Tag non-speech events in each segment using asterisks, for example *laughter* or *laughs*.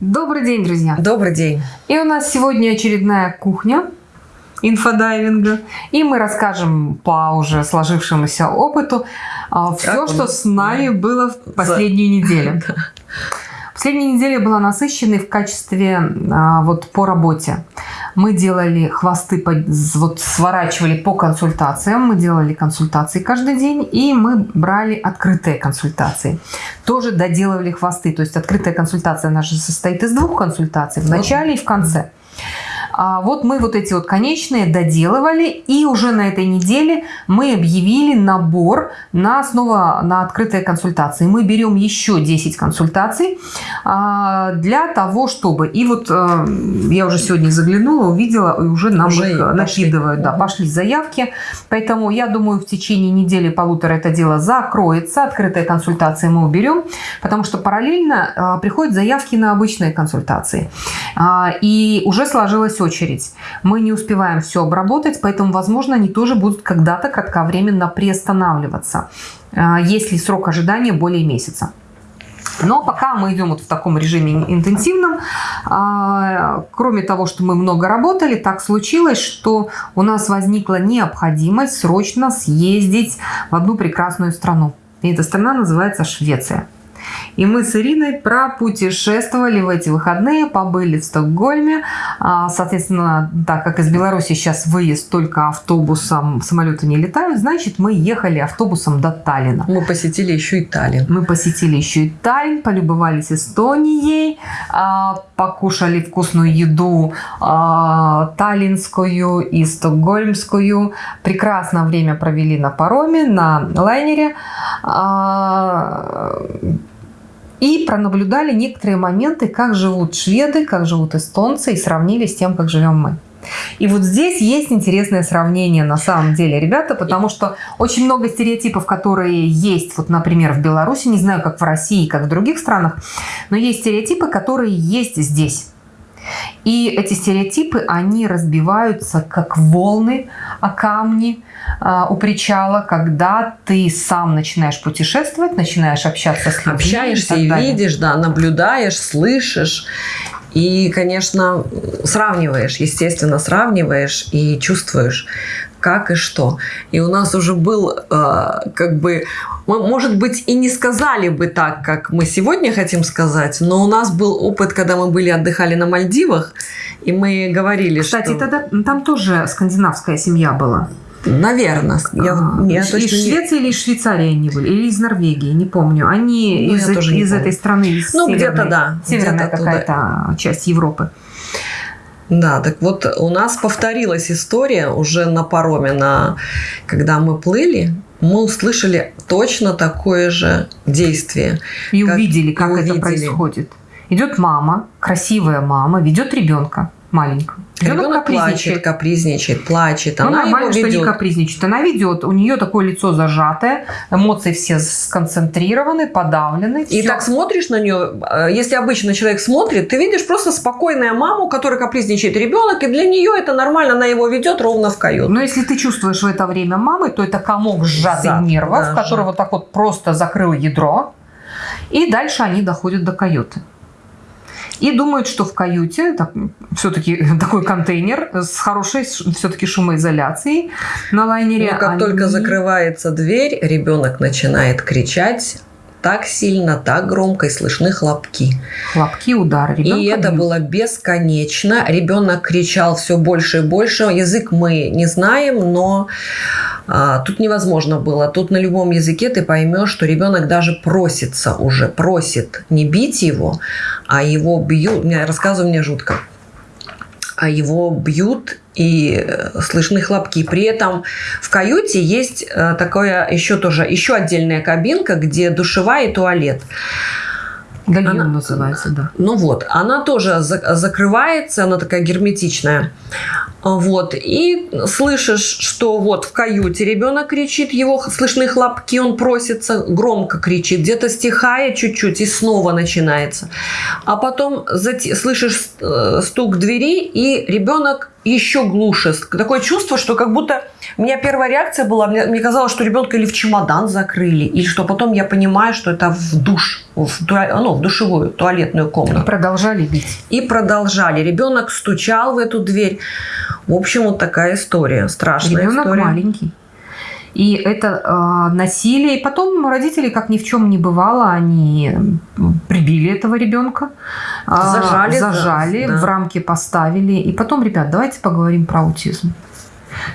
Добрый день, друзья! Добрый день! И у нас сегодня очередная кухня инфодайвинга. И мы расскажем по уже сложившемуся опыту а, все, что с нами было в последнюю неделю. *laughs* Последняя неделя была насыщенной в качестве а, вот по работе. Мы делали хвосты, вот сворачивали по консультациям, мы делали консультации каждый день, и мы брали открытые консультации. Тоже доделывали хвосты, то есть открытая консультация, она же состоит из двух консультаций, в начале и в конце. А вот мы вот эти вот конечные доделывали, и уже на этой неделе мы объявили набор на снова на открытые консультации. Мы берем еще 10 консультаций а, для того, чтобы... И вот э, я уже сегодня заглянула, увидела, и уже нам уже их накидывают. Да, пошли заявки. Поэтому я думаю, в течение недели-полутора это дело закроется. Открытые консультации мы уберем, потому что параллельно э, приходят заявки на обычные консультации. А, и уже сложилась очередь. Мы не успеваем все обработать, поэтому, возможно, они тоже будут когда-то кратковременно приостанавливаться, а, если срок ожидания более месяца. Но пока мы идем вот в таком режиме интенсивном, а, кроме того, что мы много работали, так случилось, что у нас возникла необходимость срочно съездить в одну прекрасную страну. И эта страна называется Швеция. И мы с Ириной пропутешествовали в эти выходные, побыли в Стокгольме. А, соответственно, так как из Беларуси сейчас выезд только автобусом, самолеты не летают, значит, мы ехали автобусом до Таллина. Мы посетили еще и Таллин. Мы посетили еще и Таллин, полюбовались Эстонией, а, покушали вкусную еду а, таллинскую и стокгольмскую. Прекрасное время провели на пароме, на лайнере и пронаблюдали некоторые моменты, как живут шведы, как живут эстонцы, и сравнили с тем, как живем мы. И вот здесь есть интересное сравнение на самом деле, ребята, потому что очень много стереотипов, которые есть, вот, например, в Беларуси, не знаю, как в России, как в других странах, но есть стереотипы, которые есть здесь. И эти стереотипы, они разбиваются как волны о камни э, у причала, когда ты сам начинаешь путешествовать, начинаешь общаться с людьми. Общаешься и, и видишь, да, наблюдаешь, слышишь. И, конечно, сравниваешь, естественно, сравниваешь и чувствуешь, как и что. И у нас уже был, э, как бы, мы, может быть, и не сказали бы так, как мы сегодня хотим сказать, но у нас был опыт, когда мы были отдыхали на Мальдивах, и мы говорили, Кстати, что... тогда там тоже скандинавская семья была. Наверное. Я, а, я из точно Швеции не... или из Швейцарии они были? Или из Норвегии, не помню. Они ну, из, из этой страны, из Ну, где-то да. Северная где какая-то часть Европы. Да, так вот у нас повторилась история уже на пароме, на, когда мы плыли, мы услышали точно такое же действие. И как, увидели, как и это увидели. происходит. Идет мама, красивая мама, ведет ребенка маленькую. Ребенок, Ребенок плачет, капризничает, плачет. Ну, она нормально, что не капризничает. Она ведет, у нее такое лицо зажатое, эмоции все сконцентрированы, подавлены. И все. так смотришь на нее, э, если обычно человек смотрит, ты видишь просто спокойная маму, которая капризничает ребенок, и для нее это нормально, она его ведет ровно в каюту. Но если ты чувствуешь в это время мамы, то это комок сжатый Зад, нервов, да, который вот так вот просто закрыл ядро, и дальше они доходят до каюты и думают, что в каюте все-таки *laughs* такой контейнер с хорошей все-таки шумоизоляцией на лайнере. Но как они... только закрывается дверь, ребенок начинает кричать, так сильно, так громко и слышны хлопки. Хлопки, удары. Ребенка и это бьют. было бесконечно. Ребенок кричал все больше и больше. Язык мы не знаем, но а, тут невозможно было. Тут на любом языке ты поймешь, что ребенок даже просится уже, просит не бить его, а его бьют. Мне рассказываю мне жутко. А его бьют и э, слышны хлопки. При этом в каюте есть э, такое еще тоже еще отдельная кабинка, где душевая и туалет. Гальюн она, называется, да. Ну вот, она тоже за, закрывается, она такая герметичная. Вот, и слышишь, что вот в каюте ребенок кричит, его слышны хлопки, он просится, громко кричит, где-то стихает чуть-чуть и снова начинается. А потом слышишь э, стук двери, и ребенок еще глуше. Такое чувство, что как будто... У меня первая реакция была, мне, мне казалось, что ребенка или в чемодан закрыли, или что потом я понимаю, что это в душ, в, ну, в душевую, туалетную комнату. Продолжали бить. И продолжали. Ребенок стучал в эту дверь. В общем, вот такая история. Страшная Ребенок история. маленький. И это э, насилие. И потом родители, как ни в чем не бывало, они прибили этого ребенка, э, Зажали, зажали да. в рамки поставили. И потом, ребят, давайте поговорим про аутизм.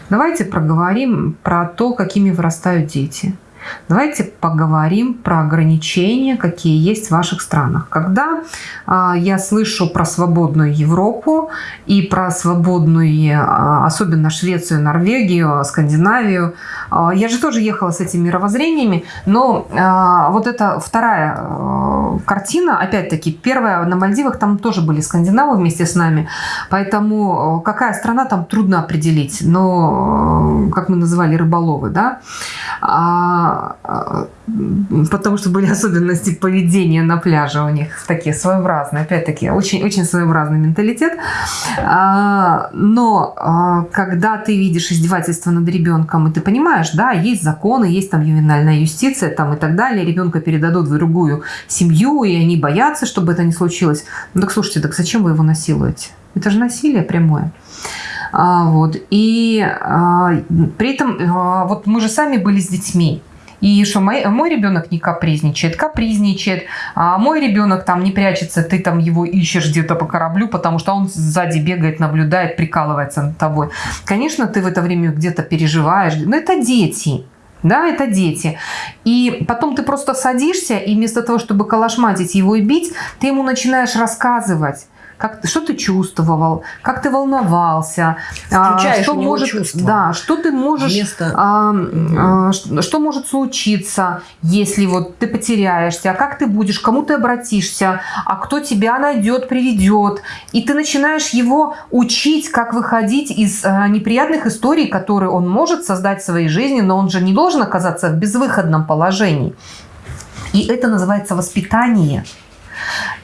Давайте проговорим про то, какими вырастают дети. Давайте поговорим про ограничения, какие есть в ваших странах. Когда а, я слышу про свободную Европу и про свободную, а, особенно Швецию, Норвегию, Скандинавию, а, я же тоже ехала с этими мировоззрениями, но а, вот эта вторая а, картина, опять-таки, первая на Мальдивах, там тоже были скандинавы вместе с нами, поэтому а, какая страна там трудно определить, но, а, как мы называли, рыболовы, да, а, а, потому что были особенности поведения на пляже у них такие своеобразные, опять-таки, очень, очень своеобразный менталитет. А, Но а, когда ты видишь издевательство над ребенком, и ты понимаешь, да, есть законы, есть там ювенальная юстиция там и так далее, ребенка передадут в другую семью, и они боятся, чтобы это не случилось. Ну так слушайте, так зачем вы его насилуете? Это же насилие прямое. А, вот. И а, при этом а, вот мы же сами были с детьми. И что мой, мой ребенок не капризничает, капризничает, а мой ребенок там не прячется, ты там его ищешь где-то по кораблю, потому что он сзади бегает, наблюдает, прикалывается над тобой. Конечно, ты в это время где-то переживаешь, но это дети. Да, это дети. И потом ты просто садишься, и вместо того, чтобы калашматить его и бить, ты ему начинаешь рассказывать, как, что ты чувствовал, как ты волновался, а, Включаешь что может, чувства. да, что ты можешь, Вместо- а, а, что, что может случиться, если вот ты потеряешься, а как ты будешь, кому ты обратишься, а кто тебя найдет, приведет, и ты начинаешь его учить, как выходить из а, неприятных историй, которые он может создать в своей жизни, но он же не должен оказаться в безвыходном положении. И это называется воспитание.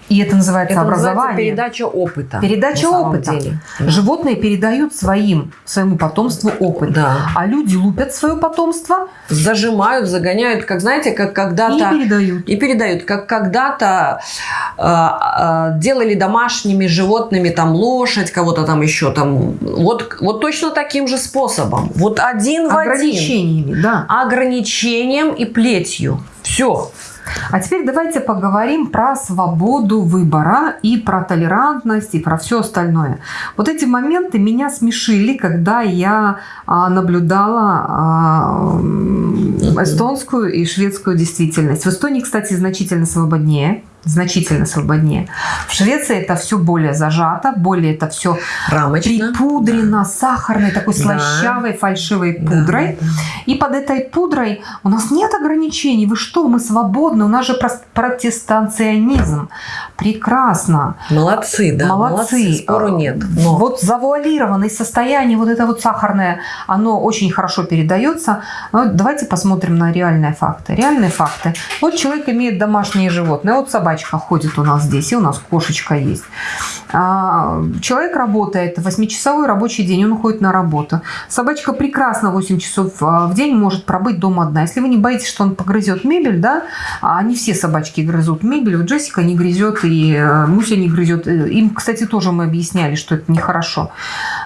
И это называется Это называется образование. передача опыта. Передача опыта. деле. Животные передают своим, своему потомству опыт. Да. А люди лупят свое потомство Зажимают, загоняют, как знаете, как и когда-то... передают. И передают, как когда-то э, э, делали домашними животными там лошадь, кого-то там еще там. Вот, вот точно таким же способом. Вот один в один. Ограничениями, да. Ограничением и плетью. Все. А теперь давайте поговорим про свободу выбора и про толерантность и про все остальное. Вот эти моменты меня смешили, когда я а, наблюдала а, эстонскую и шведскую действительность. В Эстонии, кстати, значительно свободнее. Значительно свободнее. В Швеции это все более зажато, более это все Рамочно. припудрено сахарной, такой Да. слащавой, фальшивой пудрой. да. И под этой пудрой у нас нет ограничений. Вы что, мы свободны, у нас же протестанционизм. Прекрасно. Молодцы, да. Молодцы. Спору нет. Но Вот завуалированное состояние, вот это вот сахарное, оно очень хорошо передается. Но давайте посмотрим на реальные факты. Реальные факты. Вот человек имеет домашние животные. Вот собачка ходит у нас здесь, и у нас кошечка есть. А, Человек работает, 8-часовой рабочий день, он уходит на работу. Собачка прекрасно 8 часов а, в день может пробыть дома одна. Если вы не боитесь, что он погрызет мебель, да, а не все собачки грызут мебель, вот Джессика не грызет, и э, Муся не грызет. Э, Им, кстати, тоже мы объясняли, что это нехорошо.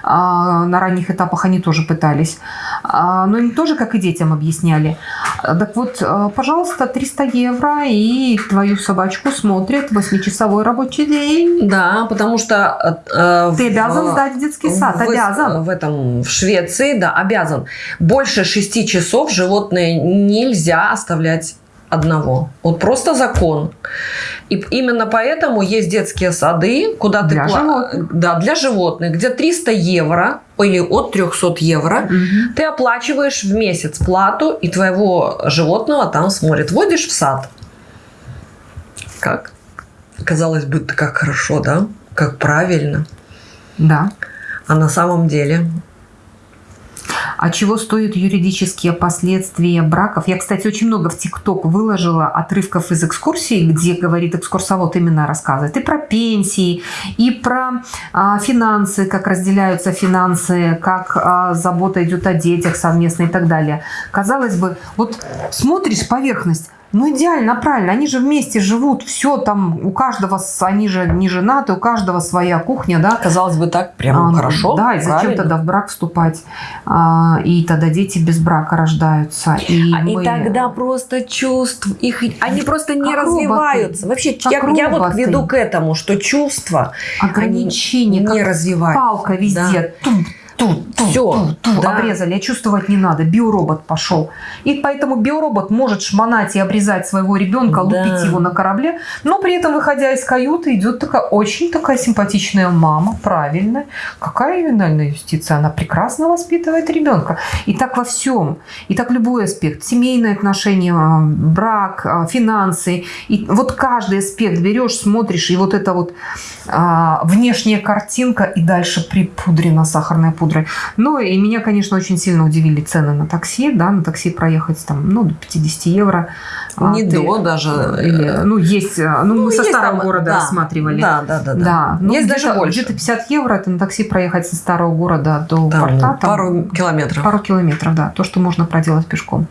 А, На ранних этапах они тоже пытались. А, Но им тоже, как и детям, объясняли. Так вот, э, пожалуйста, 300 евро, и твою собачку смотрит 8-часовой рабочий день. да, потому что э, Ты в- обязан сдать в детский сад, в, обязан. В этом в Швеции, да, обязан. Больше шести часов животное нельзя оставлять одного. Вот просто закон. И именно поэтому есть детские сады, куда ты Для пла- животных. да, для животных, где 300 евро или от 300 евро Мгм. ты оплачиваешь в месяц плату, и твоего животного там смотрят. Водишь в сад. Как? Казалось бы, как хорошо, да? Как правильно. Да. А на самом деле А чего стоят юридические последствия браков? Я, кстати, очень много в ТикТок выложила отрывков из экскурсии, где говорит экскурсовод именно рассказывает и про пенсии, и про а, финансы, как разделяются финансы, как а, забота идет о детях совместно и так далее. Казалось бы, вот смотришь поверхность, ну, идеально, правильно. Они же вместе живут, все там, у каждого, они же не женаты, у каждого своя кухня, да. Казалось бы, так прям а, хорошо. Да, и зачем правильно. тогда в брак вступать? А, и тогда дети без брака рождаются. И, а, мы... и тогда просто чувств, их, они просто не как развиваются. Роботы. Вообще, как я, я вот веду к этому, что чувства ограничения не развиваются. Палка везде. Да. Тум, тут, тут, Все, тут, тут да. обрезали, а чувствовать не надо. Биоробот пошел. И поэтому биоробот может шмонать и обрезать своего ребенка, да. лупить его на корабле, но при этом, выходя из каюты, идет такая очень такая симпатичная мама, правильная. Какая ювенальная юстиция? Она прекрасно воспитывает ребенка. И так во всем. И так любой аспект. Семейные отношения, а, брак, а, финансы. И вот каждый аспект берешь, смотришь, и вот эта вот а, внешняя картинка, и дальше припудрена сахарная пудра пудрой. Ну и меня, конечно, очень сильно удивили цены на такси. Да, на такси проехать там, ну, до 50 евро. А, Не ты, до даже. Или, э, ну, есть, э, ну, ну мы со старого там, города да, рассматривали. Да, да, да. да. да. Ну, есть даже больше. Где-то 50 евро, это на такси проехать со старого города до там, порта. Там, пару километров. Пару километров, да. То, что можно проделать пешком.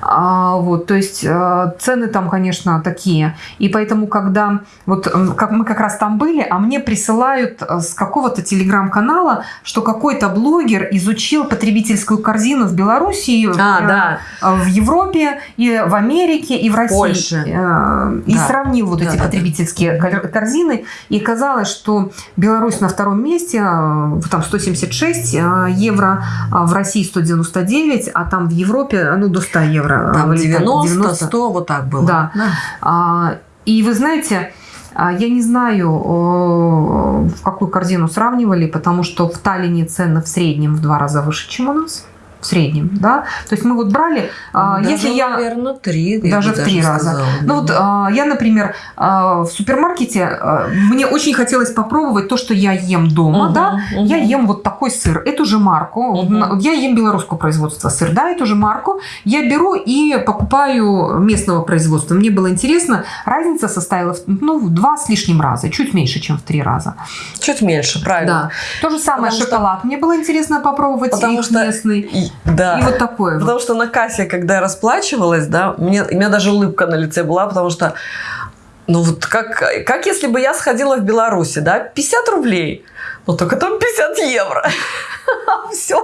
А, вот, то есть э, цены там, конечно, такие. И поэтому, когда вот как мы как раз там были, а мне присылают э, с какого-то телеграм-канала, что какой-то блогер изучил потребительскую корзину в Белоруссии, а, э, да. в Европе, и в Америке, и в России. Польше. И да. сравнил вот да, эти да, потребительские да. корзины. И казалось, что Беларусь на втором месте, там 176 евро, а в России 199, а там в Европе ну, до 100 евро там 90, 90, 100, вот так было. Да. да. А, и вы знаете, а, я не знаю, в какую корзину сравнивали, потому что в Таллине цены в среднем в два раза выше, чем у нас в среднем, да. То есть мы вот брали, а, даже, если я наверное, три, даже в три раза. Сказала, ну вот а, я, например, а, в супермаркете мне очень хотелось попробовать то, что я ем дома, угу, да. Угу. Я ем вот такой сыр, эту же марку. Угу. Я ем белорусского производства сыр, да, эту же марку. Я беру и покупаю местного производства. Мне было интересно, разница составила ну в два с лишним раза, чуть меньше, чем в три раза. Чуть меньше, правильно. Да. То же самое Потому шоколад. Что... Мне было интересно попробовать Потому их что... Да. И вот такое. Потому что на кассе, когда я расплачивалась, да, мне, у меня даже улыбка на лице была, потому что ну вот как, как если бы я сходила в Беларуси, да, 50 рублей, но только там 50 евро. *laughs* Все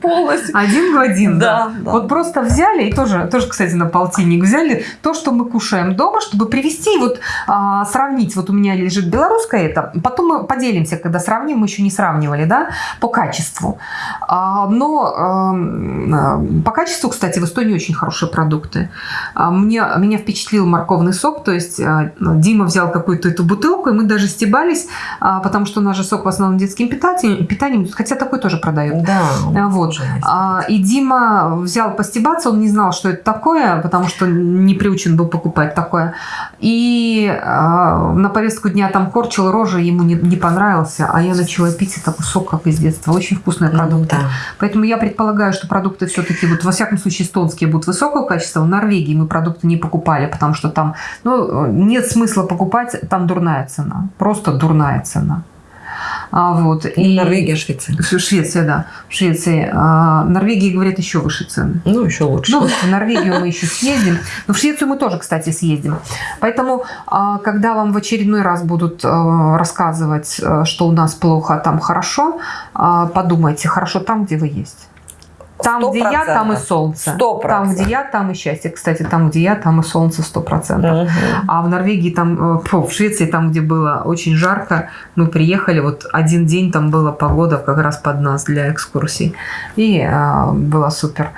полностью. Один в один, да. да. Вот просто взяли, и тоже, тоже, кстати, на полтинник взяли то, что мы кушаем дома, чтобы привести, вот а, сравнить. Вот у меня лежит белорусское это. Потом мы поделимся, когда сравним, мы еще не сравнивали, да, по качеству. А, но а, по качеству, кстати, в Эстонии очень хорошие продукты. А, мне, меня впечатлил морковный сок, то есть а, Дима взял какую-то эту бутылку, и мы даже стебались, а, потому что же сок в основном детским питанием, питанием хотя такой тоже продают. Да. А, вот. А, и Дима взял постебаться, он не знал, что это такое, потому что не приучен был покупать такое. И а, на повестку дня там корчил рожи, ему не, не понравился, а я начала пить это сок, как из детства. Очень вкусные продукты. Да. Поэтому я предполагаю, что продукты все-таки, вот во всяком случае, эстонские будут высокого качества. В Норвегии мы продукты не покупали, потому что там ну, нет смысла покупать, там дурная цена. Просто дурная цена. А, вот. И Норвегия, Швеция. Швеция, да. В Швеции. А, Норвегии, говорят, еще выше цены. Ну, еще лучше. Ну, в Норвегию мы еще съездим. Но в Швецию мы тоже, кстати, съездим. Поэтому, а, когда вам в очередной раз будут а, рассказывать, а, что у нас плохо, а там хорошо, подумайте, хорошо там, где вы есть. Там, 100%. где я, там и солнце. 100%. Там, где я, там и счастье. Кстати, там, где я, там и солнце 100%. Угу. А в Норвегии, там, фу, э, в Швеции, там, где было очень жарко, мы приехали, вот один день там была погода как раз под нас для экскурсий. И а, было супер.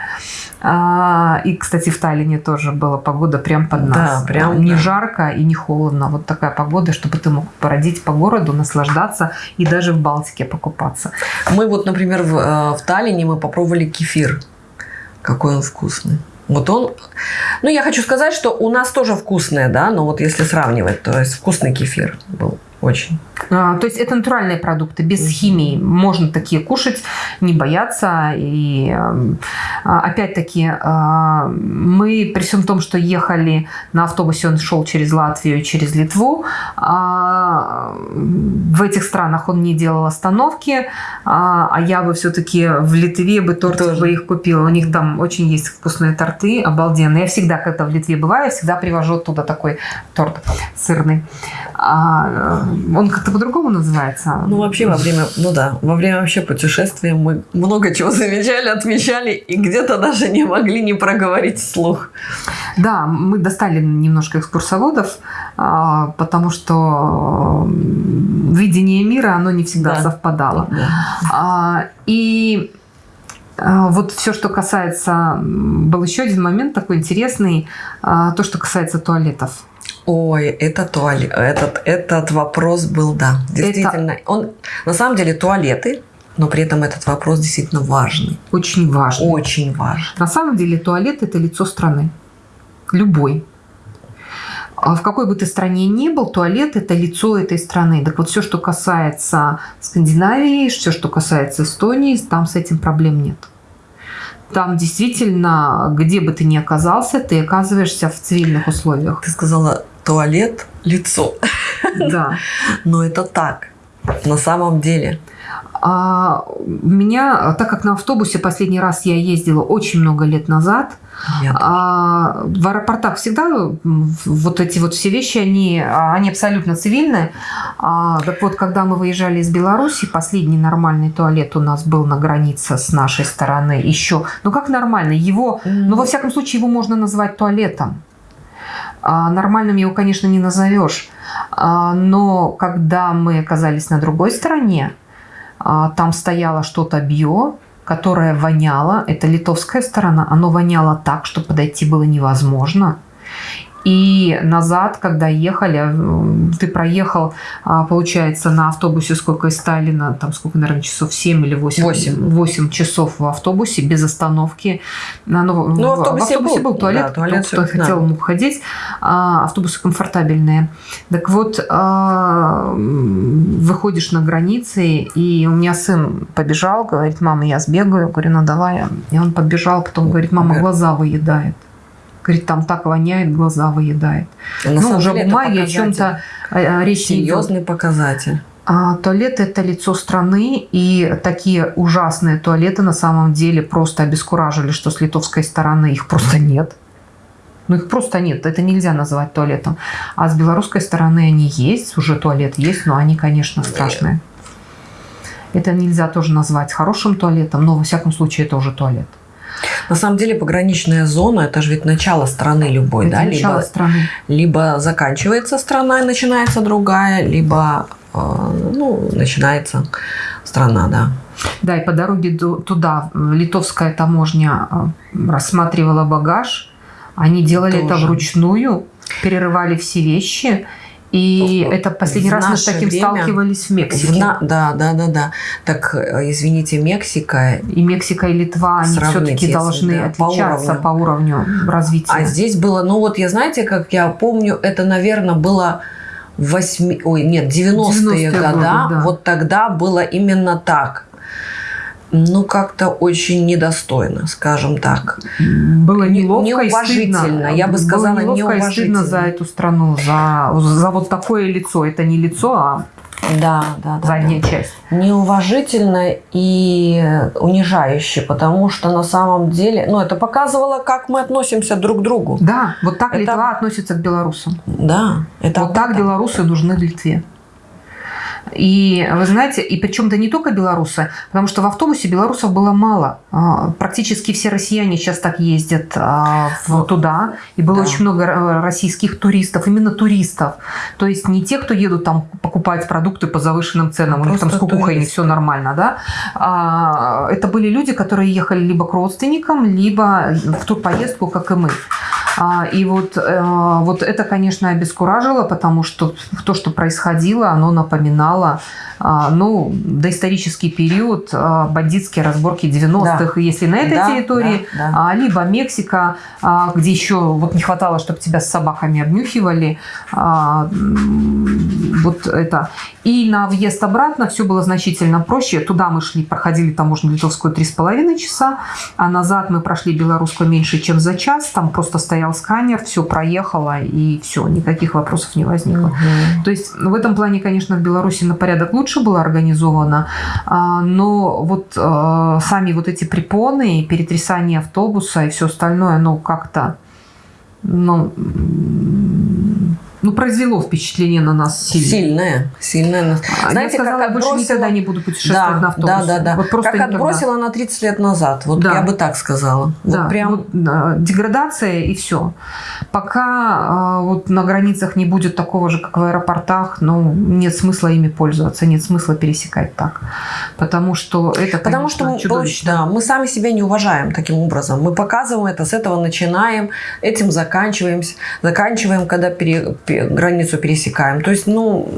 А, и, кстати, в Таллине тоже была погода прям под нас. Да, прям. Не да. жарко и не холодно. Вот такая погода, чтобы ты мог породить по городу, наслаждаться и даже в Балтике покупаться. Мы вот, например, в, э, в Таллине мы попробовали кефир. Какой он вкусный. Вот он, ну я хочу сказать, что у нас тоже вкусное, да, но вот если сравнивать, то есть вкусный кефир был очень. А, То есть это натуральные продукты, без химии. Можно такие кушать, не бояться. И эм, а, опять-таки а, мы при всем том, что ехали на автобусе, он шел через Латвию, через Литву. а, В этих странах он не делал остановки, а а я бы все-таки в Литве бы торт Тоже. бы их купила. У них там очень есть вкусные торты, обалденные. Я всегда, когда в Литве бываю, я всегда привожу оттуда такой торт сырный. Он как-то по-другому называется. Ну, вообще, во время, ну да, во время вообще путешествия мы много чего замечали, отмечали и где-то даже не могли не проговорить вслух. Да, мы достали немножко экскурсоводов, а, потому что видение мира, оно не всегда Да. совпадало. Да. А, И а, вот все, что касается... Был еще один момент такой интересный, то, что касается туалетов. Ой, это туалет. Этот, этот вопрос был, да, действительно. Он, на самом деле, туалеты, но при этом этот вопрос действительно важный. Очень важно. Очень важный. На самом деле туалет – это лицо страны. Любой. А В какой бы ты стране ни был, туалет – это лицо этой страны. Так вот, все, что касается Скандинавии, все, что касается Эстонии, там с этим проблем нет. Там действительно, где бы ты ни оказался, ты оказываешься в цивильных условиях. Ты сказала туалет, лицо. Да. *laughs* Но это так. На самом деле. А меня, так как на автобусе последний раз я ездила очень много лет назад, А, в аэропортах всегда вот эти вот все вещи, они, они абсолютно цивильные. А, так вот, когда мы выезжали из Беларуси, последний нормальный туалет у нас был на границе с нашей стороны еще. Ну как нормальный? Его, ну во всяком случае, его можно назвать туалетом. А, нормальным его, конечно, не назовешь. А, но когда мы оказались на другой стороне, а, там стояло что-то био, которое воняло. Это литовская сторона. Оно воняло так, что подойти было невозможно. И назад, когда ехали, м, ты проехал, а, получается, на автобусе сколько из Сталина, там сколько, наверное, часов 7 или 8? Восемь. 8 часов в автобусе без остановки. На- Ну, Ну, в автобусе автобусе был, был, туалет, да, туалет кто, кто хотел, мог ходить. А, автобусы комфортабельные. Так вот, а, выходишь на границе, и у меня сын побежал, говорит, мама, я сбегаю. Говорю, ну давай. И он подбежал, потом говорит, мама, глаза выедает. Говорит, там так воняет, глаза выедает. На ну, уже деле о это бумаге, о показатель. чем-то речь не идет. Серьезный показатель. А, туалет – это лицо страны, и такие ужасные туалеты на самом деле просто обескуражили, что с литовской стороны их просто нет. Ну, их просто нет, это нельзя называть туалетом. А с белорусской стороны они есть, уже туалет есть, но они, конечно, страшные. Это нельзя тоже назвать хорошим туалетом, но во всяком случае это уже туалет. На самом деле пограничная зона это же ведь начало страны любой, это да? начало Либо, страны. либо заканчивается страна и начинается другая, либо э, ну, начинается страна, да. Да, и по дороге туда литовская таможня э, рассматривала багаж. Они делали это Тоже. вручную, перерывали все вещи. И это последний в раз мы с таким время сталкивались в Мексике. на- да, да, да, да. Так, э, извините, Мексика, И Мексика, и Литва, они все-таки должны да, по отличаться уровню. по уровню развития. а здесь было, ну вот я знаете, как я помню, это, наверное, было восьми, ой, нет, 90-е 90-е года, годы, да. вот тогда было именно так. Ну, как-то очень недостойно, скажем так. Было Не- неловко и неуважительно, стыдно. я бы сказала, Было неловко и стыдно неуважительно. за эту страну, за, за вот такое лицо. Это не лицо, а Да, да, да. задняя да. часть. Неуважительно и унижающе, потому что на самом деле, ну, это показывало, как мы относимся друг к другу. Да, вот так Это- Литва относится к белорусам. Да, это вот так белорусы нужны Литве. И вы знаете, и причем то не только белорусы, потому что в автобусе белорусов было мало. А, Практически все россияне сейчас так ездят а, в- туда. И было Да. очень много э, российских туристов, именно туристов. То есть не те, кто едут там покупать продукты по завышенным ценам, у них там с кукухой не все нормально, да. А, Это были люди, которые ехали либо к родственникам, либо в ту поездку, как и мы. А, и вот, э, вот это, конечно, обескуражило, потому что то, что происходило, оно напоминало а, ну, доисторический период, а, бандитские разборки 90-х, да. если на этой да, территории, да, да. Либо Мексика, где еще вот не хватало, чтобы тебя с собаками обнюхивали, вот это. И на въезд обратно все было значительно проще. Туда мы шли, проходили таможню литовскую три с половиной часа, а назад мы прошли белорусскую меньше, чем за час. Там просто стоял сканер, все проехало, и все, никаких вопросов не возникло. Угу. То есть в этом плане, конечно, в Беларуси на порядок лучше было организовано, а, но вот а, сами вот эти препоны, перетрясание автобуса и все остальное, ну как-то, ну, ну, произвело впечатление на нас сильное. Сильное, сильное. А, Знаете, я сказала, как я больше отбросила... никогда не буду путешествовать да, на автобусе. Да, да, да. Вот просто как никогда. отбросила на 30 лет назад. Вот да. я бы так сказала. Да, вот прям... вот, да, деградация и все. Пока э, вот на границах не будет такого же, как в аэропортах, ну, нет смысла ими пользоваться, нет смысла пересекать так. Потому что это, Потому что мы, да, мы сами себя не уважаем таким образом. Мы показываем это, с этого начинаем, этим заканчиваемся, заканчиваем, когда пере границу пересекаем. То есть, ну,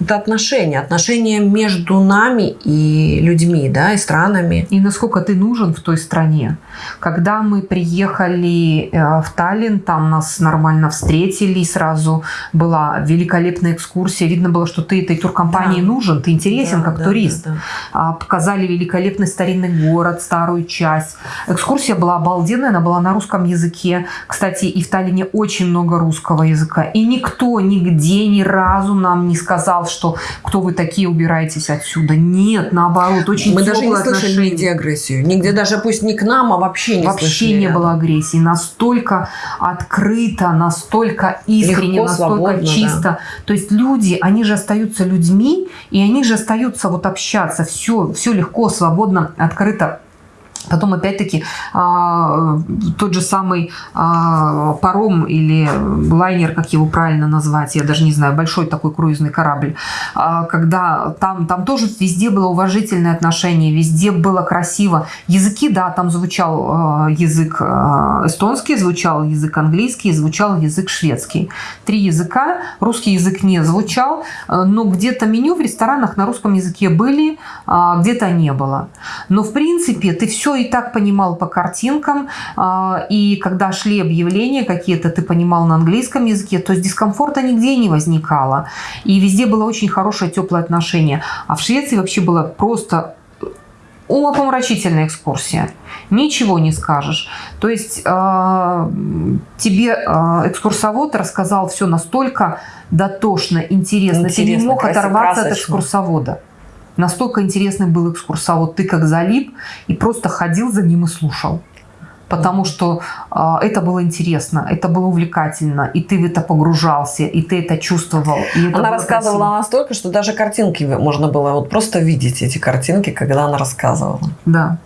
это отношения, отношения между нами и людьми, да, и странами. И насколько ты нужен в той стране. Когда мы приехали э, в Таллин, там нас нормально встретили, сразу была великолепная экскурсия. Видно было, что ты этой туркомпании да. нужен, ты интересен да, как да, турист. Да, да. Показали великолепный старинный город, старую часть. Экскурсия была обалденная, она была на русском языке. Кстати, и в Таллине очень много русского языка. И никто нигде ни разу нам не сказал, что кто вы такие, убирайтесь отсюда. Нет, наоборот, очень Мы даже не слышали нигде агрессию. Нигде даже пусть не к нам, а вообще не Вообще слышали, не было агрессии. Настолько открыто, настолько искренне, Легко, настолько чисто. Да. То есть люди, они же остаются людьми, и они же остаются вот общаться. Все, все легко, свободно, открыто Потом, опять-таки, а, тот же самый а, паром или лайнер, как его правильно назвать, я даже не знаю, большой такой круизный корабль, а, когда там, там тоже везде было уважительное отношение, везде было красиво. Языки, да, там звучал язык эстонский, звучал язык английский, звучал язык шведский. Три языка, русский язык не звучал, но где-то меню в ресторанах на русском языке были, где-то не было. Но, в принципе, ты все и так понимал по картинкам, а, и когда шли объявления какие-то, ты понимал на английском языке, то есть дискомфорта нигде не возникало. И везде было очень хорошее, теплое отношение. А в Швеции вообще было просто умопомрачительная экскурсия. Ничего не скажешь. То есть э, тебе э, экскурсовод рассказал все настолько дотошно, интересно. интересно Ты не мог оторваться красочно. от экскурсовода. Настолько интересный был экскурсовод. Ты как залип и просто ходил за ним и слушал. Потому что э, это было интересно, это было увлекательно, и ты в это погружался, и ты это чувствовал. И это она рассказывала красиво. настолько, что даже картинки можно было вот просто видеть эти картинки, когда она рассказывала. Да.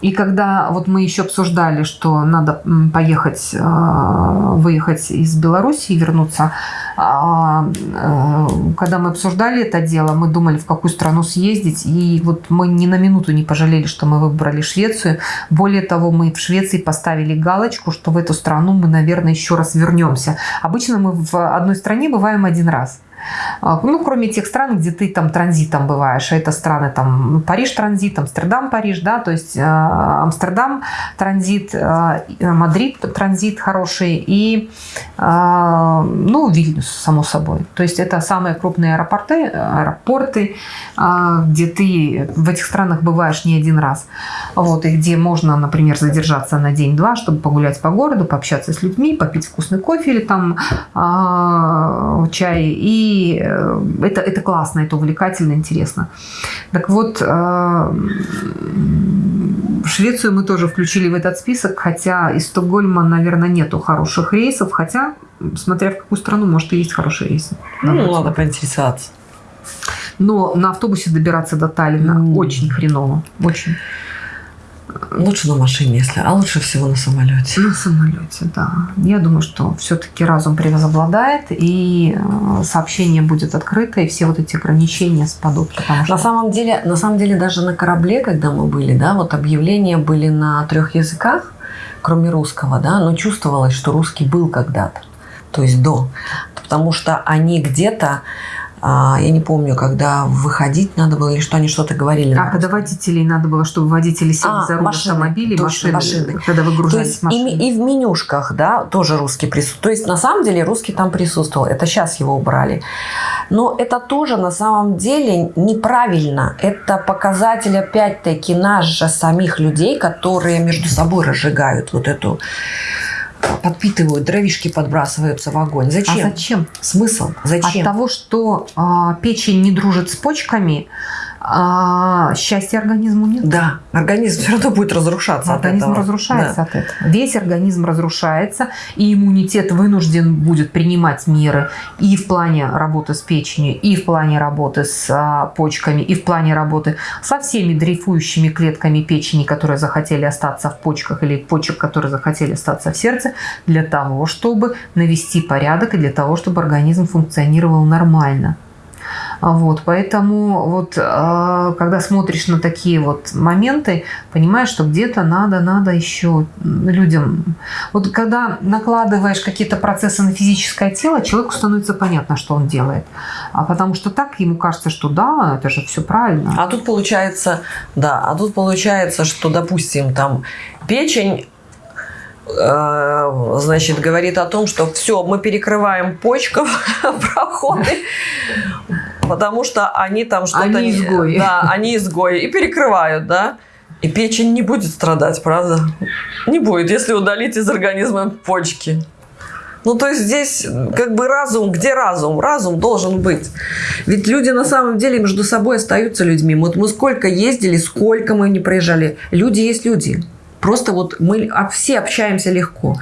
И когда вот мы еще обсуждали, что надо поехать, а, выехать из Беларуси и вернуться, а, э, когда мы обсуждали это дело, мы думали, в какую страну съездить, и вот мы ни на минуту не пожалели, что мы выбрали Швецию. Более того, мы в Швеции поставили галочку, что в эту страну мы, наверное, еще раз вернемся. Обычно мы в одной стране бываем один раз. А, ну, кроме тех стран, где ты там транзитом бываешь. А это страны там Париж транзит, Амстердам Париж, да, то есть э, Амстердам транзит, э, Мадрид транзит хороший и, э, ну, Вильнюс, само собой. То есть это самые крупные аэропорты, аэропорты, где ты в этих странах бываешь не один раз. Вот, и где можно, например, задержаться на день-два, чтобы погулять по городу, пообщаться с людьми, попить вкусный кофе или там чай и и э, это, это классно, это увлекательно, интересно. Так вот, э, Швецию мы тоже включили в этот список, хотя из Стокгольма, наверное, нету хороших рейсов, хотя, смотря в какую страну, может, и есть хорошие рейсы. Ну, надо, надо поинтересоваться. Но на автобусе добираться до Таллина mm. очень хреново, очень. Лучше на машине, если, а лучше всего на самолете. На самолете, да. Я думаю, что все-таки разум превозобладает, и э, сообщение будет открыто, и все вот эти ограничения спадут. Потому что... На самом деле, на самом деле даже на корабле, когда мы были, да, вот объявления были на трех языках, кроме русского, да, но чувствовалось, что русский был когда-то, то есть до. Потому что они где-то а, я не помню, когда выходить надо было или что они что-то говорили. А когда водителей надо было, чтобы водители сели А, за руль машины, автомобилей, точно, машины, машины. когда То выгружались есть и, машины. ми- и в менюшках, да, тоже русский присутствует. То есть на самом деле русский там присутствовал. Это сейчас его убрали. Но это тоже на самом деле неправильно. Это показатель опять-таки нас же самих людей, которые между собой разжигают вот эту подпитывают, дровишки подбрасываются в огонь. А Зачем? зачем? Смысл? Зачем? От того, что а, печень не дружит с почками, а, счастья организму нет. Да, организм все равно будет разрушаться от Организм этого. разрушается Да. от этого. Весь организм разрушается, и иммунитет вынужден будет принимать меры и в плане работы с печенью, и в плане работы с а, почками, и в плане работы со всеми дрейфующими клетками печени, которые захотели остаться в почках, или почек, которые захотели остаться в сердце, для того, чтобы навести порядок и для того, чтобы организм функционировал нормально. А Вот, поэтому вот, а, когда смотришь на такие вот моменты, понимаешь, что где-то надо, надо еще людям. Вот когда накладываешь какие-то процессы на физическое тело, человеку становится понятно, что он делает. А потому что так ему кажется, что да, это же все правильно. А тут получается, да, а тут получается, что, допустим, там печень э, значит, говорит о том, что все, мы перекрываем почкам *laughs* проходы, потому что они там что-то... Они изгои. Да, они изгои. И перекрывают, да? И печень не будет страдать, правда? Не будет, если удалить из организма почки. Ну, то есть здесь как бы разум, где разум? Разум должен быть. Ведь люди на самом деле между собой остаются людьми. Вот мы сколько ездили, сколько мы не проезжали. Люди есть люди. Просто вот мы все общаемся легко.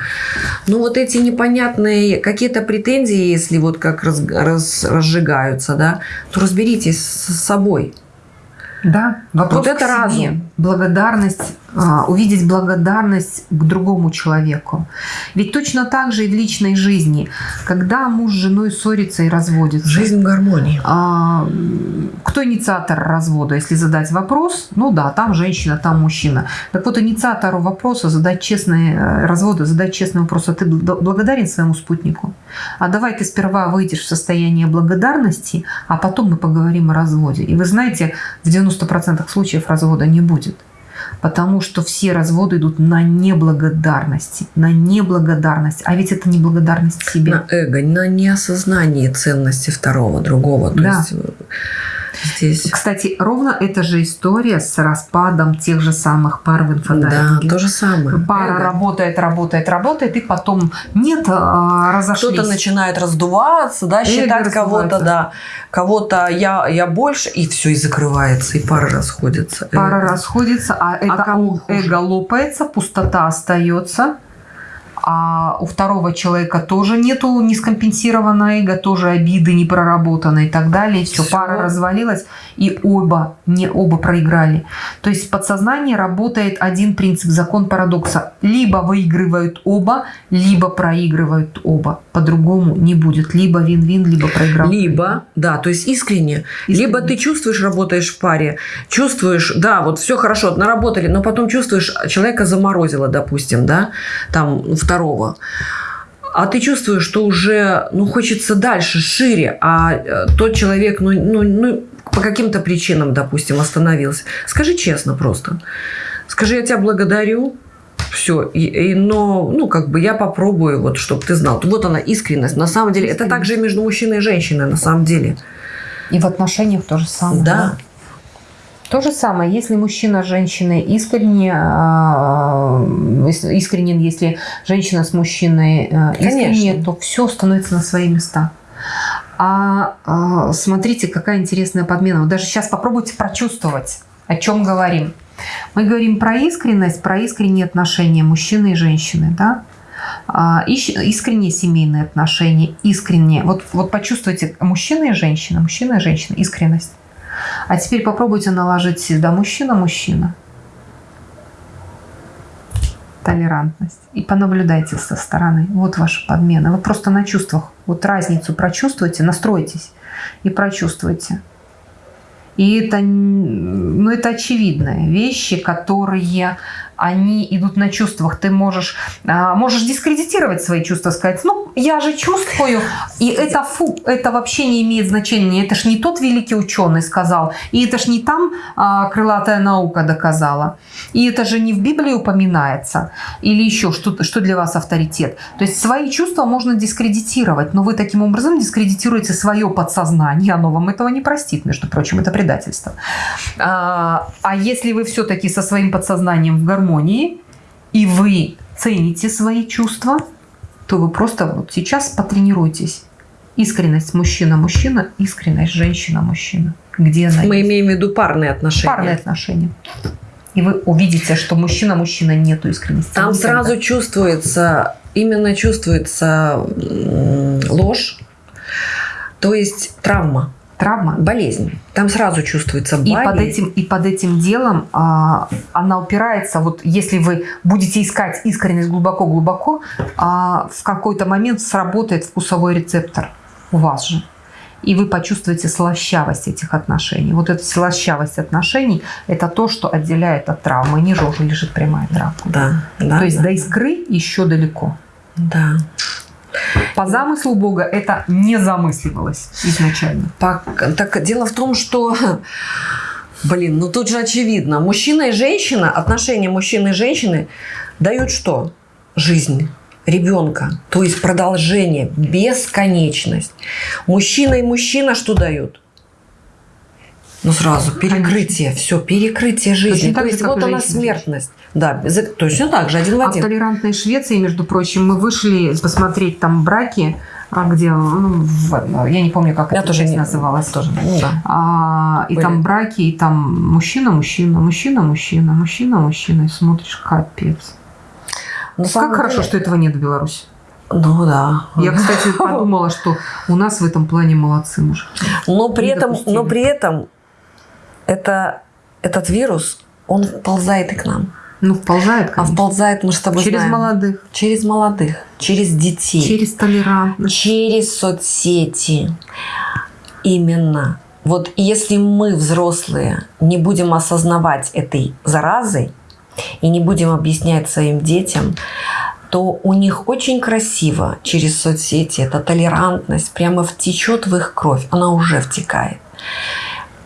Но вот эти непонятные какие-то претензии, если вот как раз, раз- разжигаются, да, то разберитесь с собой. Да, вопрос Вот это себе. разум. Благодарность, а, увидеть благодарность к другому человеку. Ведь точно так же и в личной жизни, когда муж с женой ссорится и разводится. Жизнь в гармонии. А, кто инициатор развода, если задать вопрос? Ну да, там женщина, там мужчина. Так вот, инициатору вопроса задать честный, э, развода, задать честный вопрос, а ты бл- благодарен своему спутнику? А давай ты сперва выйдешь в состояние благодарности, а потом мы поговорим о разводе. И вы знаете, в 90% случаев развода не будет. Потому что все разводы идут на неблагодарности. На неблагодарность. А ведь это неблагодарность себе. На эго, на неосознании ценности второго, другого. То Да. есть э, здесь... Кстати, ровно эта же история с распадом тех же самых пар в Да, инфодайвинге. то же самое. Пара Эго. работает, работает, работает, и потом нет, а, разошлись. Кто-то начинает раздуваться, да, считать кого-то, да, кого-то я, я больше, и все, и закрывается, и пара расходится. Пара Эго. расходится, а это у- хуже? эго лопается, пустота остается. А у второго человека тоже нету нескомпенсированного эго, тоже обиды не проработаны и так далее. Все, пара развалилась, и оба, не оба проиграли. То есть в подсознании работает один принцип, закон парадокса. Либо выигрывают оба, либо проигрывают оба. По-другому не будет. Либо вин-вин, либо проиграл. Либо, да, то есть искренне, Искренне. либо ты чувствуешь, работаешь в паре, чувствуешь, да, вот все хорошо, наработали, но потом чувствуешь, человека заморозило, допустим, да, там второго. А ты чувствуешь, что уже, ну, хочется дальше, шире, а э, тот человек, ну, ну, ну, по каким-то причинам, допустим, остановился. Скажи честно просто. Скажи, я тебя благодарю, все, и, и- но, ну, как бы я попробую, вот, чтобы ты знал. Вот она, искренность. На самом деле, это Искренность. также и между мужчиной и женщиной, на самом деле. И в отношениях то же самое. Да. То же самое, если мужчина с женщиной искренне, а, ис- искренен, если женщина с мужчиной а, искренне, Конечно. то все становится на свои места. А, а, смотрите, какая интересная подмена. Вот даже сейчас попробуйте прочувствовать, о чем говорим. Мы говорим про искренность, про искренние отношения мужчины и женщины, да? А, искренние семейные отношения, искренние. Вот, вот почувствуйте мужчина и женщина, мужчина и женщина, искренность. А теперь попробуйте наложить сюда мужчина-мужчина. Толерантность. И понаблюдайте со стороны. Вот ваша подмена. Вы просто на чувствах. Вот разницу прочувствуйте, настройтесь и прочувствуйте. И это, ну, это очевидные вещи, которые они идут на чувствах. Ты можешь, а, можешь дискредитировать свои чувства, сказать, ну, я же чувствую, и это фу, это вообще не имеет значения. Это ж не тот великий ученый сказал, и это ж не там а, крылатая наука доказала, и это же не в Библии упоминается, или еще что, что для вас авторитет. То есть свои чувства можно дискредитировать, но вы таким образом дискредитируете свое подсознание, оно вам этого не простит, между прочим, это предательство. А, а если вы все-таки со своим подсознанием в гармонии, и вы цените свои чувства, то вы просто вот сейчас потренируйтесь. Искренность мужчина-мужчина, искренность женщина-мужчина. Где она Мы есть? имеем в виду парные отношения. Парные отношения. И вы увидите, что мужчина-мужчина нету искренности. Там Никогда. сразу чувствуется, именно чувствуется ложь, то есть травма, Травма. болезнь. Там сразу чувствуется И под, болезнь. этим, и под этим делом а, она упирается, вот если вы будете искать искренность глубоко-глубоко, а, в какой-то момент сработает вкусовой рецептор у вас же. И вы почувствуете слащавость этих отношений. Вот эта слащавость отношений – это то, что отделяет от травмы. Ниже уже лежит прямая травма. Да, да. то есть да, до искры еще далеко. Да. По замыслу Бога это не замысливалось изначально. Так, так дело в том, что, блин, ну тут же очевидно, мужчина и женщина, отношения мужчины и женщины дают что? Жизнь ребенка, то есть продолжение, бесконечность. Мужчина и мужчина что дают? Ну сразу перекрытие, все, перекрытие жизни. То есть вот она смертность. Да, точно так же, один в А в один. толерантной Швеции, между прочим, мы вышли посмотреть там браки, а где, ну, в- я не помню, как Я это тоже не- называлась. Тоже, ну да. А, и Были. там браки, и там мужчина, мужчина, мужчина, мужчина, мужчина, мужчина, и смотришь, капец. На Как самом хорошо, деле- что этого нет в Беларуси. Ну да. Я, кстати, *laughs* подумала, что у нас в этом плане молодцы мужики. Но при этом, но при этом это, этот вирус, он вползает и к нам. Ну, вползает, А конечно. вползает, мы с тобой Через знаем, молодых, через молодых, через детей, через толерантность. через соцсети. Именно. Вот если мы, взрослые, не будем осознавать этой заразы и не будем объяснять своим детям, то у них очень красиво через соцсети эта толерантность прямо втечет в их кровь. Она уже втекает.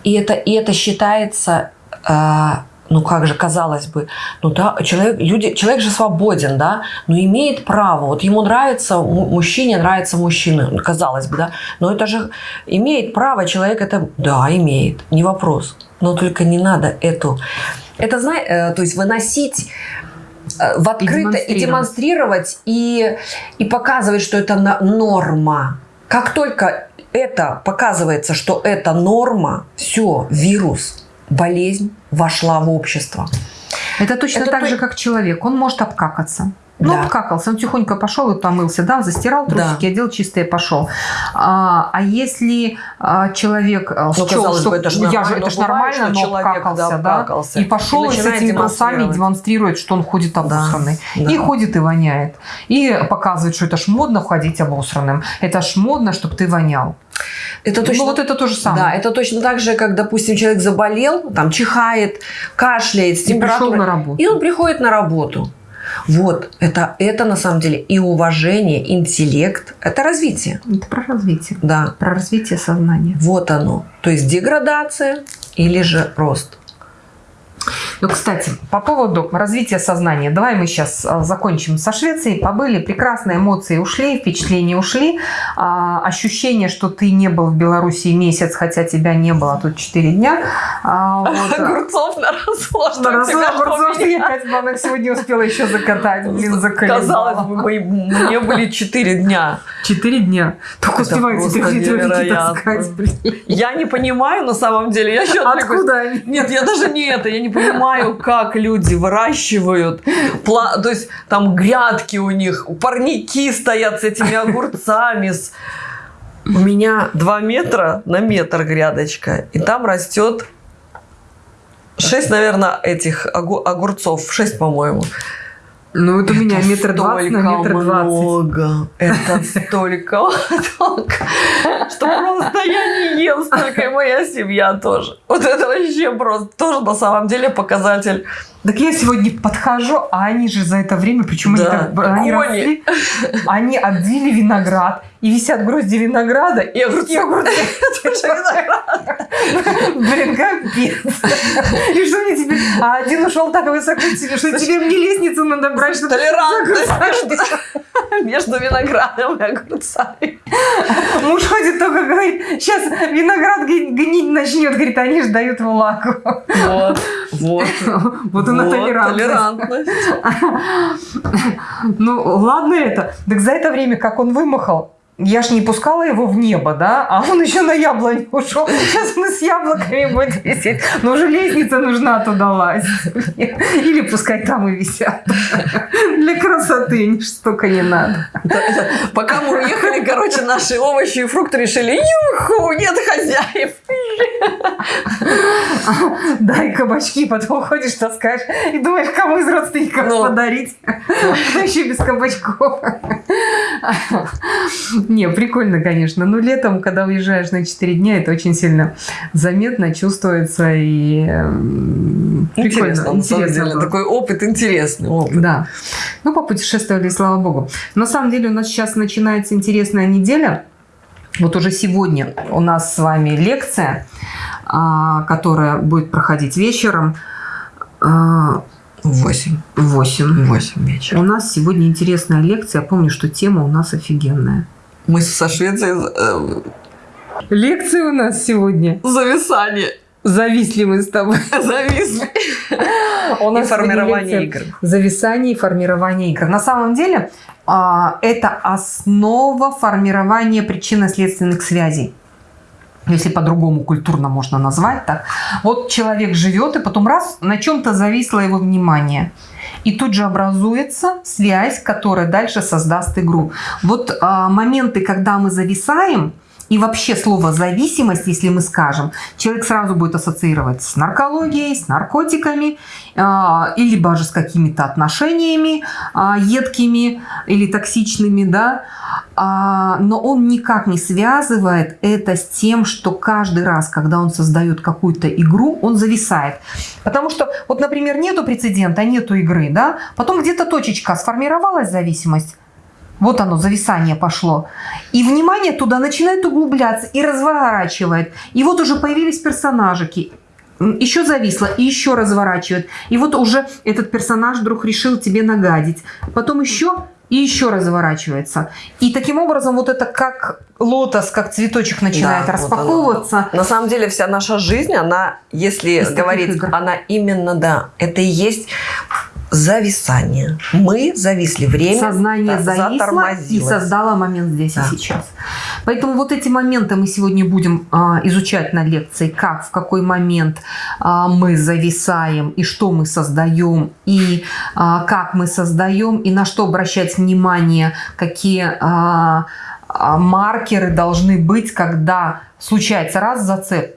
И это, и это считается, э, ну как же, казалось бы, ну да, человек, люди, человек же свободен, да, но имеет право, вот ему нравится, му- мужчине нравится мужчина, казалось бы, да, но это же имеет право человек это, да, имеет, не вопрос, но только не надо эту, это, знаешь, то есть выносить э, в открыто и демонстрировать, и, и показывать, что это норма. Как только это показывается, что это норма, все, вирус, болезнь вошла в общество. Это точно Это так то- же, как человек. Он может обкакаться. Ну, Да. обкакался, он тихонько пошел и помылся, да, застирал трусики, Да. одел чистые, пошел. А, а если а, человек а, Ну, счел, казалось что бы, это ж я же, нормально, это ж нормально, но человек, обкакался, да, да, обкакался. и пошел И и, с этими трусами демонстрирует, что он ходит обосранный. да. И ходит и воняет. И показывает, что это ж модно ходить обосранным. Это ж модно, чтобы ты вонял. Это Ну, точно, вот это то же самое. да, это точно так же, как, допустим, человек заболел, там чихает, кашляет, с И температурой, на работу. и он приходит на работу. Вот, это, это на самом деле и уважение, интеллект, это развитие, Это про развитие. да. Про развитие сознания. Вот оно. То есть деградация или же рост. Ну, кстати, по поводу развития сознания. Давай мы сейчас а, закончим со Швецией. Побыли, прекрасные эмоции ушли, впечатления ушли. А, ощущение, что ты не был в Беларуси месяц, хотя тебя не было тут 4 дня. А, вот, а, Огурцов на развод. на разу огурцов я 5 банок сегодня успела еще закатать. Блин, Казалось заколебала. бы, мы- мне были 4 дня. 4 дня. Только успеваете невероятно. таскать, блин. Я не понимаю на самом деле. Я еще. Откуда они? Нет, я даже не это, я не понимаю, как люди выращивают, пла- то есть там грядки у них, парники стоят с этими огурцами. с- У меня 2 метра на метр грядочка, и там растет 6, наверное, этих огу- огурцов, 6, по-моему. Ну, вот у меня метр двадцать на метр двадцать. много. Это столько лоток, что просто я не ем столько, и моя семья тоже. Вот это вообще просто тоже на самом деле показатель. Так я сегодня подхожу, а они же за это время, причем они, Да, так, они росли, они обдили виноград, и висят грозди винограда, И огурцы. и огурцы. *laughs* *laughs* Блин, капец. И что мне теперь? А один ушел так высоко что тебе мне лестницу надо брать, чтобы Толерантность *laughs* между, виноградом и огурцами. Муж ходит только говорит, сейчас виноград гни- гнить начнет, говорит, они же дают влагу. Вот, вот. Вот она Вот, толерантность. толерантность. *laughs* Ну, ладно это. Так за это время, как он вымахал, я ж не пускала его в небо, да? А он еще на яблоню ушел. Сейчас и с яблоками будет висеть. Но уже лестница нужна туда лазить. Или пускай там и висят. Для красоты столько не надо. Пока мы уехали, короче, наши овощи и фрукты решили, юху, нет хозяев. Дай кабачки, потом ходишь, таскаешь и думаешь, кому из родственников Ну. подарить. Да еще без кабачков. Не, прикольно, конечно. Но летом, когда уезжаешь на 4 дня, это очень сильно заметно, чувствуется и эм, прикольно. Интересно, на самом деле. было. Такой опыт интересный. Опыт. Да. Ну, попутешествовали, слава богу. На самом деле у нас сейчас начинается интересная неделя. Вот уже сегодня у нас с вами лекция, а, которая будет проходить вечером а, Восемь. в 8. Восемь вечера. У нас сегодня интересная лекция. Я помню, что тема у нас офигенная. Мы со Швецией э, Лекция у нас сегодня. зависание. Зависли мы с тобой. *laughs* Зависли. *laughs* У И нас сегодня формирование игр. Зависание и формирование игр. На самом деле а, это основа формирования причинно-следственных связей. Если по-другому культурно можно назвать так. Вот человек живет, и потом раз, на чем-то зависло его внимание. И тут же образуется связь, которая дальше создаст игру. Вот а, моменты, когда мы зависаем, и вообще слово зависимость, если мы скажем, человек сразу будет ассоциировать с наркологией, с наркотиками, а, или даже с какими-то отношениями а, едкими или токсичными, да, А, но он никак не связывает это с тем, что каждый раз, когда он создает какую-то игру, он зависает. Потому что, вот, например, нету прецедента, нету игры, да, потом где-то точечка сформировалась зависимость, вот оно, зависание пошло. И внимание туда начинает углубляться и разворачивает. И вот уже появились персонажики. Еще зависло и еще разворачивает. И вот уже этот персонаж вдруг решил тебе нагадить. Потом еще и еще разворачивается. И таким образом вот это как лотос, как цветочек начинает Да, вот оно. распаковываться. На самом деле вся наша жизнь, она, если Из говорить, она именно, да, это и есть зависание. Мы зависли, время Сознание да, зависло и создало момент здесь Да. и сейчас. Поэтому вот эти моменты мы сегодня будем а, изучать на лекции, как, в какой момент а, мы зависаем, и что мы создаем, и а, как мы создаем, и на что обращать внимание, какие а, а, маркеры должны быть, когда случается раз зацеп,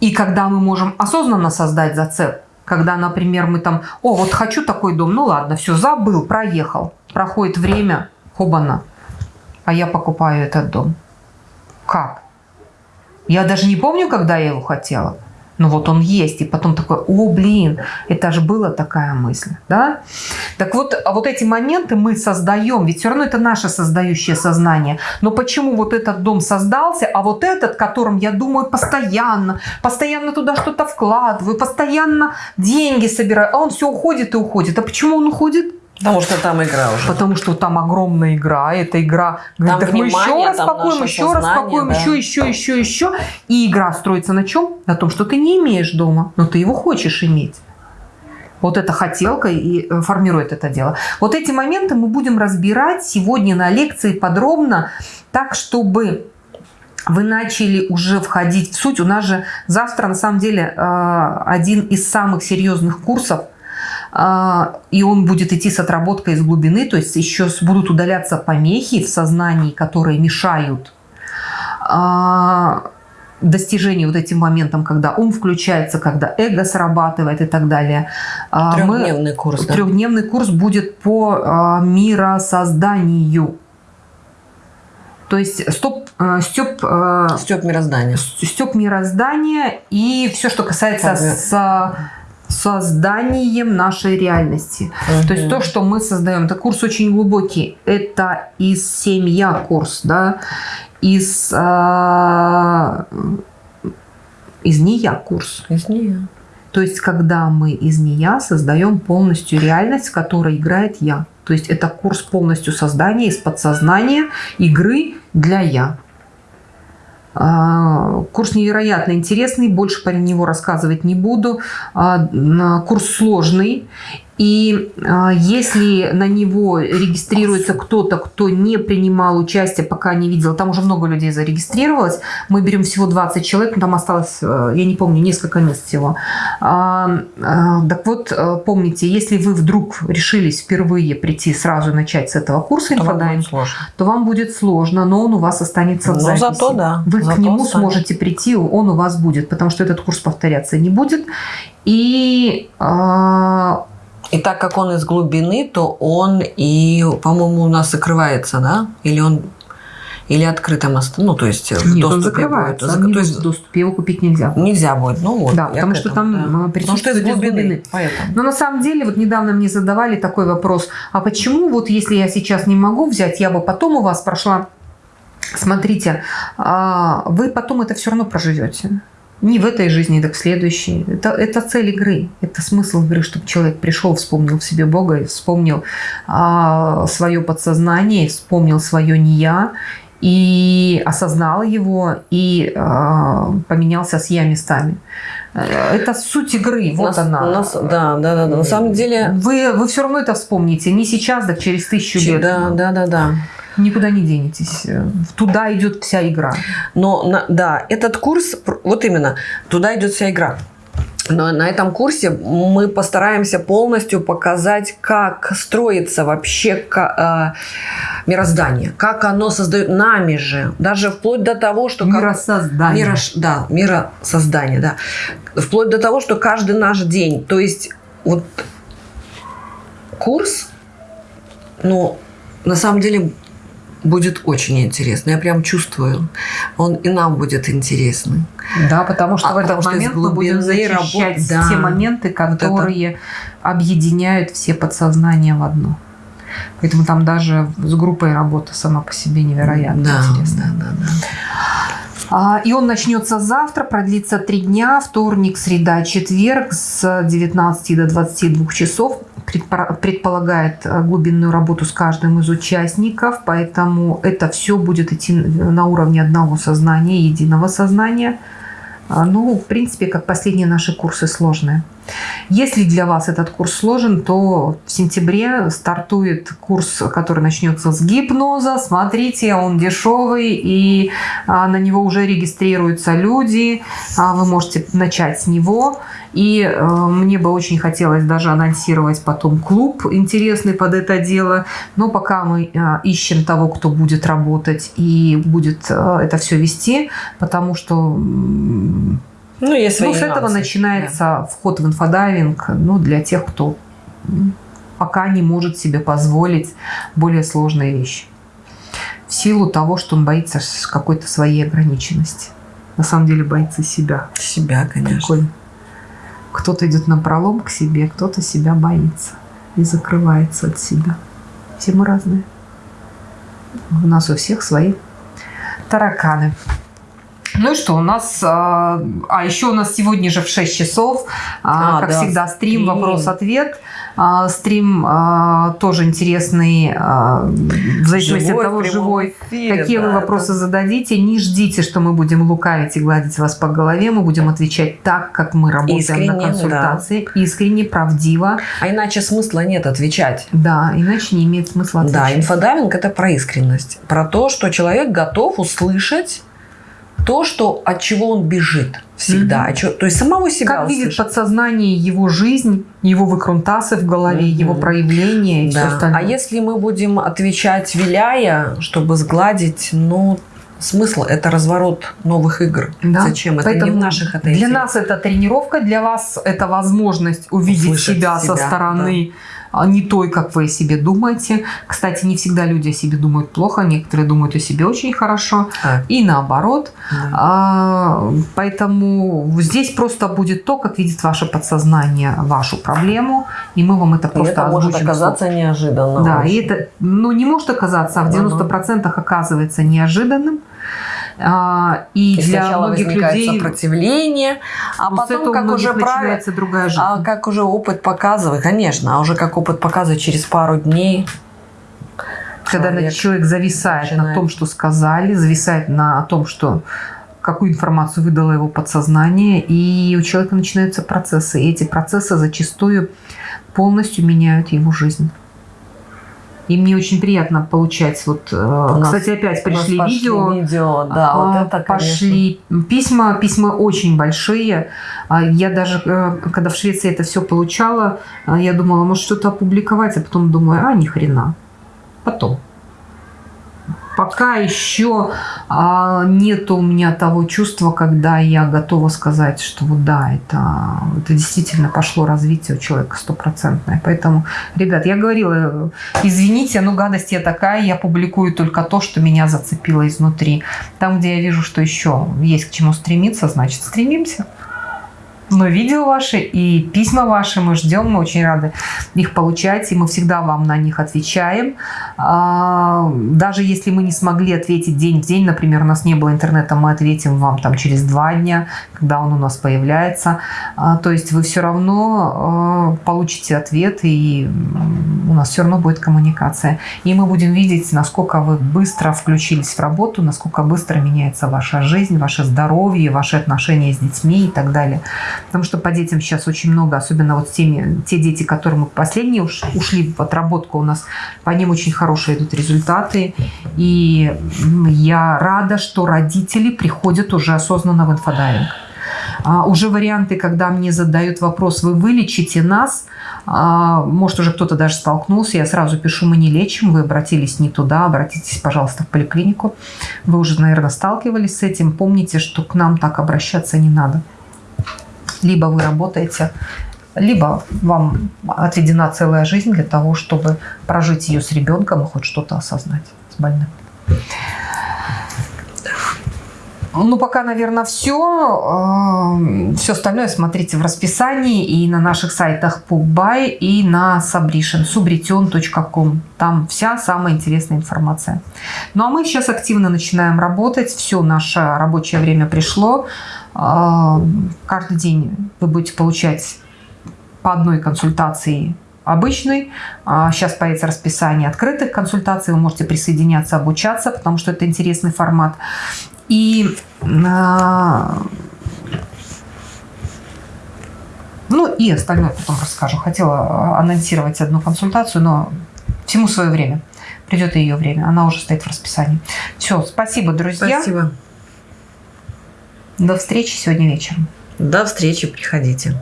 и когда мы можем осознанно создать зацеп, когда, например, мы там, о, вот хочу такой дом, ну ладно, все, забыл, проехал. Проходит время, хобана, а я покупаю этот дом. Как? Я даже не помню, когда я его хотела. Но вот он есть. И потом такой, о, блин, это же была такая мысль. Да? Так вот, а вот эти моменты мы создаем. Ведь все равно это наше создающее сознание. Но почему вот этот дом создался, а вот этот, которым я думаю постоянно, постоянно туда что-то вкладываю, постоянно деньги собираю, а он все уходит и уходит. А почему он уходит? Потому что там игра уже. Потому что там огромная игра, эта игра, говорит, Там так мы еще внимание, распакуем, наше еще сознание, распакуем, да. еще, еще, еще, еще. И игра строится на чем? На том, что ты не имеешь дома, но ты его хочешь иметь. Вот эта хотелка и э, формирует это дело. Вот эти моменты мы будем разбирать сегодня на лекции подробно, так, чтобы вы начали уже входить в суть. У нас же завтра, на самом деле, э, один из самых серьезных курсов и он будет идти с отработкой из глубины, то есть еще будут удаляться помехи в сознании, которые мешают а, достижения вот этим моментом, когда ум включается, когда эго срабатывает и так далее. А, Трехдневный курс. Да? Трехдневный курс будет по а, миросозданию. То есть стоп, степ, э, степ мироздания. Степ мироздания и все, что касается с созданием нашей реальности. Угу. То есть то, что мы создаем. Это курс очень глубокий. Это из семья курс, да, из, э, из нея курс. Из нея. То есть когда мы из нея создаем полностью реальность, в которой играет я. То есть это курс полностью создания из подсознания игры для «я». А, курс невероятно интересный, больше по него рассказывать не буду. А, курс сложный, и э, если на него регистрируется кто-то, кто не принимал участие, пока не видел, там уже много людей зарегистрировалось, мы берем всего 20 человек, там осталось, э, я не помню, несколько мест всего. А, а, так вот, э, помните, если вы вдруг решились впервые прийти сразу начать с этого курса инфодайм, то вам будет сложно, но он у вас останется в но записи. зато да. Вы зато к нему сами. сможете прийти, он у вас будет, потому что этот курс повторяться не будет. И а, и так как он из глубины, то он и, по-моему, у нас закрывается, да? Или он или открытым ну то есть в Нет, он закрывается, будет. Он то есть в доступе его купить нельзя. Нельзя будет, ну вот. Да, потому что там да. присутствует из глубины. глубины. Поэтому. Но на самом деле вот недавно мне задавали такой вопрос, а почему вот если я сейчас не могу взять, я бы потом у вас прошла, смотрите, а, вы потом это все равно проживете. Не в этой жизни, так в следующей. Это, это цель игры. Это смысл игры, чтобы человек пришел, вспомнил в себе Бога, вспомнил а, свое подсознание, вспомнил свое не я и осознал его и а, поменялся с я местами. Это суть игры, вот нас, она. Нас, да, да, да, да. На самом деле. Вы, вы все равно это вспомните. Не сейчас, так через тысячу лет. Да, да, да, да никуда не денетесь. Туда идет вся игра. Но да, этот курс, вот именно, туда идет вся игра. Но на этом курсе мы постараемся полностью показать, как строится вообще э, мироздание, как оно создает нами же, даже вплоть до того, что миросоздание, миро, да, миросоздание, да, вплоть до того, что каждый наш день, то есть вот курс, ну на самом деле будет очень интересно. Я прям чувствую. Он и нам будет интересный. Да, потому что а, в этот момент мы будем защищать да, те моменты, которые вот объединяют все подсознания в одно. Поэтому там даже с группой работа сама по себе невероятно да, интересная. Да, да, да. А, и он начнется завтра, продлится три дня, вторник, среда, четверг с 19 до 22 часов. Предполагает э, глубинную работу с каждым из участников, поэтому это все будет идти на уровне одного сознания, единого сознания – а, ну, в принципе, как последние наши курсы сложные. Если для вас этот курс сложен, то в сентябре стартует курс, который начнется с гипноза. Смотрите, он дешевый, и а, на него уже регистрируются люди. А, вы можете начать с него. И э, мне бы очень хотелось даже анонсировать потом клуб интересный под это дело. Но пока мы э, ищем того, кто будет работать и будет э, это все вести, потому что ну, есть ну, с этого начинается да. вход в инфодайвинг ну, для тех, кто пока не может себе позволить более сложные вещи. В силу того, что он боится какой-то своей ограниченности. На самом деле боится себя. Себя, конечно. Кто-то идет на пролом к себе, кто-то себя боится и закрывается от себя. Все мы разные. У нас у всех свои тараканы. Ну и что, у нас... А, а еще у нас сегодня же в 6 часов, а, а, как да, всегда, стрим, вопрос-ответ. А, стрим а, тоже интересный, а, в зависимости живой, от того, живой. Эфире, Какие да, вы вопросы да. зададите, не ждите, что мы будем лукавить и гладить вас по голове. Мы будем отвечать так, как мы работаем Искренне, на консультации. Да. Искренне, правдиво. А иначе смысла нет отвечать. Да, иначе не имеет смысла отвечать. Да, инфодайвинг – это про искренность. Про то, что человек готов услышать то, что, от чего он бежит всегда. Mm-hmm. То есть самого себя Как услышать. видит подсознание его жизнь, его выкрутасы в голове, mm-hmm. его проявления и да. все остальное. А если мы будем отвечать виляя, чтобы сгладить, ну, смысл – это разворот новых игр. Да. Зачем? Это не Поэтому в наших это Для нас это тренировка, для вас это возможность увидеть Услышать себя, со себя, стороны, а не той, как вы о себе думаете. Кстати, не всегда люди о себе думают плохо, некоторые думают о себе очень хорошо. А, И наоборот. да. А, Поэтому здесь просто будет то, как видит ваше подсознание вашу проблему, и мы вам это И просто это может оказаться неожиданно. да, очень. и это, ну, не может оказаться, а в Ага. 90% оказывается неожиданным. А, и, И для сначала многих возникает людей сопротивление, а ну, потом, как уже начинается другая жизнь. а как уже опыт показывает, конечно, а уже как опыт показывает через пару дней, Когда человек человек зависает на начинает- том, что сказали, зависает на том, что какую информацию выдало его подсознание, и у человека начинаются процессы. И эти процессы зачастую полностью меняют его жизнь. И мне очень приятно получать вот, э, кстати, опять пришли пошли видео, видео, да, А, вот это, конечно. пошли письма, письма очень большие. А, Я даже, э, когда в Швеции это все получала, а, я думала, может что-то опубликовать, а потом думаю, а ни хрена. Потом. Пока еще а, нету у меня того чувства, когда я готова сказать, что вот да, это, это действительно пошло развитие у человека стопроцентное. Поэтому, ребят, я говорила, извините, ну гадость я такая, я публикую только то, что меня зацепило изнутри. Там, где я вижу, что еще есть к чему стремиться, значит, стремимся. Но видео ваши и письма ваши мы ждем, мы очень рады их получать, и мы всегда вам на них отвечаем. А, Даже если мы не смогли ответить день в день, например, у нас не было интернета, мы ответим вам там через два дня, когда он у нас появляется. А, То есть вы все равно э, получите ответ, и у нас все равно будет коммуникация. И мы будем видеть, насколько вы быстро включились в работу, насколько быстро меняется ваша жизнь, ваше здоровье, ваши отношения с детьми и так далее. Потому что по детям сейчас очень много, особенно вот с теми, те дети, которые мы последние уш- ушли в отработку у нас, по ним очень хорошие идут результаты. И я рада, что родители приходят уже осознанно в инфодайвинг. А, уже варианты, когда мне задают вопрос, вы вылечите нас, а, может, уже кто-то даже столкнулся, я сразу пишу, мы не лечим, вы обратились не туда, обратитесь, пожалуйста, в поликлинику. Вы уже, наверное, сталкивались с этим. Помните, что к нам так обращаться не надо. Либо вы работаете, либо вам отведена целая жизнь для того, чтобы прожить ее с ребенком и хоть что-то осознать с больным. Ну, пока, наверное, все. Все остальное смотрите в расписании и на наших сайтах PubBuy и на Subration, subrition.com. Там вся самая интересная информация. Ну, а мы сейчас активно начинаем работать. Все, наше рабочее время пришло. А, Каждый день вы будете получать по одной консультации обычной. А Сейчас появится расписание открытых консультаций. Вы можете присоединяться, обучаться, потому что это интересный формат. И а, ну и остальное потом расскажу. Хотела анонсировать одну консультацию, но всему свое время. Придет и ее время. Она уже стоит в расписании. Все, спасибо, друзья. Спасибо. До встречи сегодня вечером. До встречи, приходите.